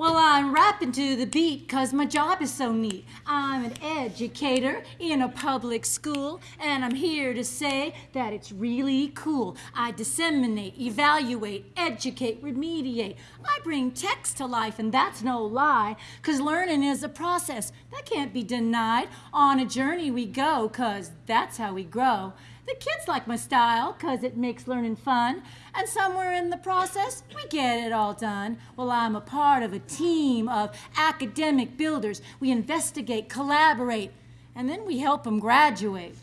I'm rapping to the beat cause my job is so neat. I'm an educator in a public school and I'm here to say that it's really cool. I disseminate, evaluate, educate, remediate. I bring text to life and that's no lie cause learning is a process that can't be denied. On a journey we go cause that's how we grow. The kids like my style because it makes learning fun. And somewhere in the process, we get it all done. Well, I'm a part of a team of academic builders. We investigate, collaborate, and then we help them graduate.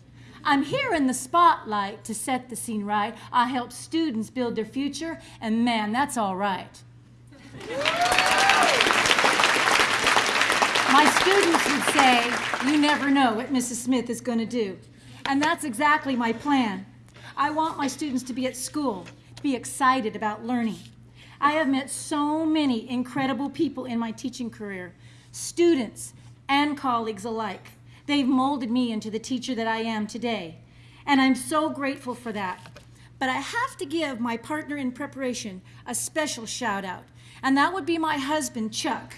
I'm here in the spotlight to set the scene right. I help students build their future, and man, that's all right. My students would say, you never know what Mrs. Smith is going to do. And that's exactly my plan. I want my students to be at school, to be excited about learning. I have met so many incredible people in my teaching career, students and colleagues alike. They've molded me into the teacher that I am today. And I'm so grateful for that. But I have to give my partner in preparation a special shout out, and that would be my husband, Chuck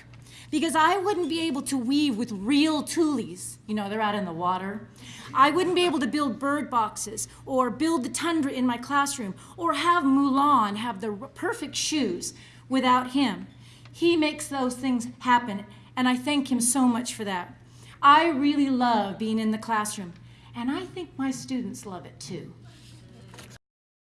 because I wouldn't be able to weave with real tules. You know, they're out in the water. I wouldn't be able to build bird boxes or build the tundra in my classroom or have Mulan have the perfect shoes without him. He makes those things happen, and I thank him so much for that. I really love being in the classroom, and I think my students love it too.